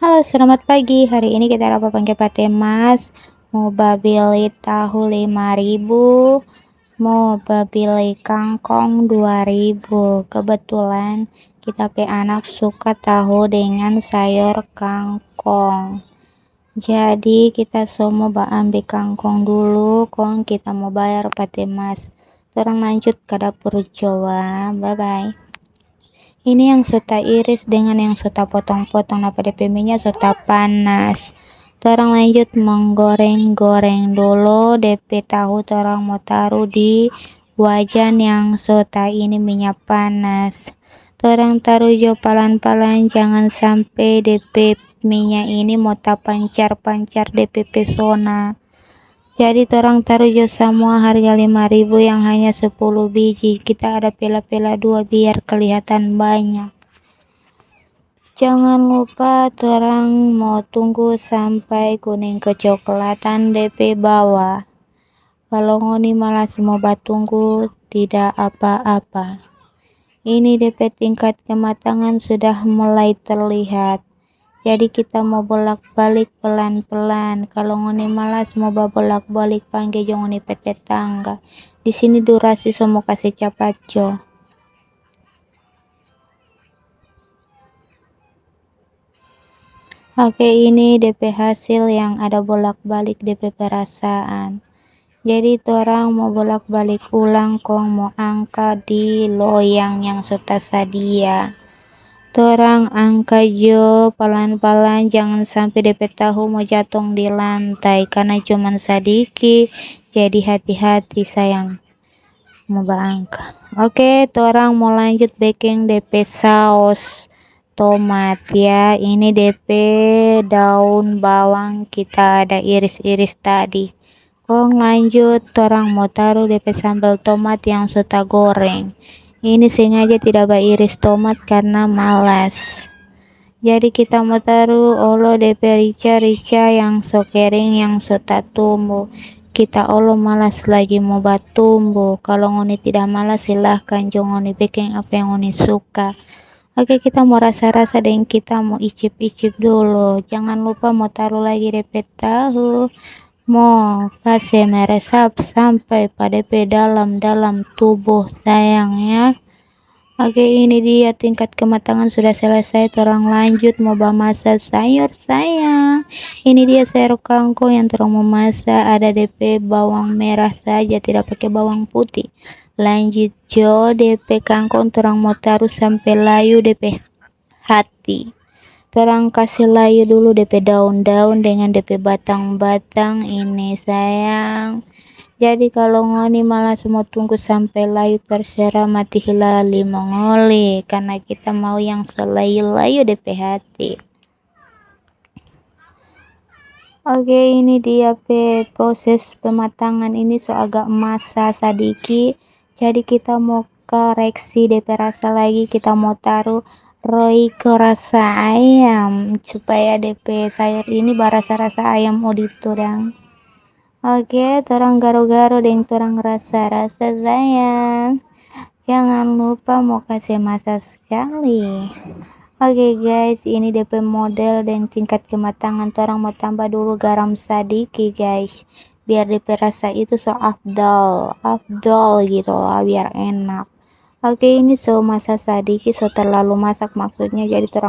Halo, selamat pagi. Hari ini kita dapat pakai mas. Mau beli tahu 5000 mau beli kangkong 2000 kebetulan kita pe anak suka tahu dengan sayur kangkong. Jadi kita semua ambil kangkong dulu. Kong kita mau bayar mas. Orang lanjut ke dapur coba bye bye ini yang sudah iris dengan yang sudah potong-potong. Apa DP minyak sudah panas. Orang lanjut menggoreng-goreng dulu. DP tahu orang mau taruh di wajan yang sudah ini minyak panas. Orang taruh jo pelan-pelan jangan sampai DP minyak ini mau tak pancar-pancar DP pesona jadi orang taruh jo semua harga 5000 yang hanya 10 biji. Kita ada pela-pela dua biar kelihatan banyak. Jangan lupa orang mau tunggu sampai kuning kecoklatan DP bawah. Kalau ngoni malas mau batunggu tidak apa-apa. Ini DP tingkat kematangan sudah mulai terlihat jadi kita mau bolak-balik pelan-pelan. Kalau ngoni malas mau bolak-balik panggil jangan ngoni tetangga di sini durasi semua kasih cepat jo oke ini DP hasil yang ada bolak-balik DP perasaan. Jadi orang mau bolak-balik ulang kong mau angkat di loyang yang sudah sedia Torang angkat jo. Pelan-pelan jangan sampai DP tahu mau jatuh di lantai. Karena cuman sedikit. Jadi hati-hati sayang. Mau berangkat. Oke torang mau lanjut baking DP saus tomat ya. Ini DP daun bawang kita ada iris-iris tadi. Kong lanjut? Torang mau taruh DP sambal tomat yang sudah goreng ini sengaja tidak beriris tomat karena malas. Jadi kita mau taruh olo DP rica-rica yang so kering yang sudah tumbuh. Kita olo malas lagi mau batumbuh. Kalau ngoni tidak malas silahkan jangan ngoni bikin apa yang ngoni suka. Oke kita mau rasa-rasa dan kita mau icip-icip dulu. Jangan lupa mau taruh lagi DP tahu mau kasih meresap sampai pada dalam-dalam tubuh sayangnya oke ini dia tingkat kematangan sudah selesai. Terang lanjut mau memasak sayur sayang. Ini dia sayur kangkung yang terang memasak ada DP bawang merah saja tidak pakai bawang putih. Lanjut jo DP kangkung terang mau taruh sampai layu DP hati terang kasih layu dulu DP daun-daun dengan DP batang-batang ini sayang. Jadi kalau ngoni malah semua tunggu sampai layu terserah mati hilali mengoli karena kita mau yang selayu-layu DP hati. Oke ini dia pe proses pematangan ini so agak masa sedikit jadi kita mau koreksi DP rasa lagi kita mau taruh Royco rasa ayam? Supaya DP sayur ini berasa-rasa ayam auditor yang oke torang garo-garo dan torang rasa-rasa sayang. Jangan lupa mau kasih masa sekali. Oke guys ini DP model dan tingkat kematangan torang mau tambah dulu garam sedikit guys. Biar DP rasa itu so afdol afdol gitu lah biar enak Oke ini so masak sedikit so terlalu masak maksudnya jadi terang